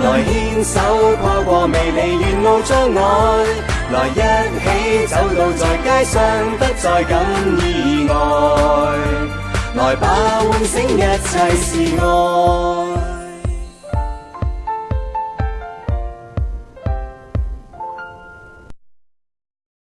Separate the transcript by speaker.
Speaker 1: 来牵手跨过未离沿路障碍，来一起走到在街上不再感意外。来吧，唤醒一切是爱。